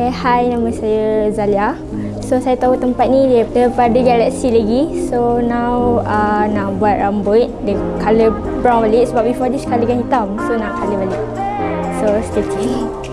Okay, hi, nama saya Zalia. So, saya tahu tempat ni dia daripada Galaxy lagi. So, now uh, nak buat rambut dia colour brown balik sebab before this colour kan hitam. So, nak colour balik. So, stay tuned.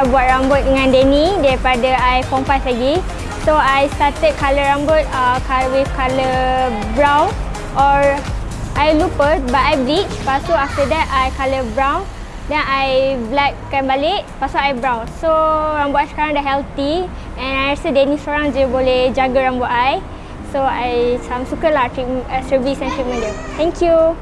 Dah buat rambut dengan Denny daripada I form 5 lagi. So, I started colour rambut uh, with colour brown or I lupa but I bleach. Lepas tu after that, I colour brown. Then I blackkan balik. Lepas tu I brown. So, rambut I sekarang dah healthy. And I rasa Denny seorang je boleh jaga rambut I. So, I macam lah treatment, uh, service and treatment dia. Thank you.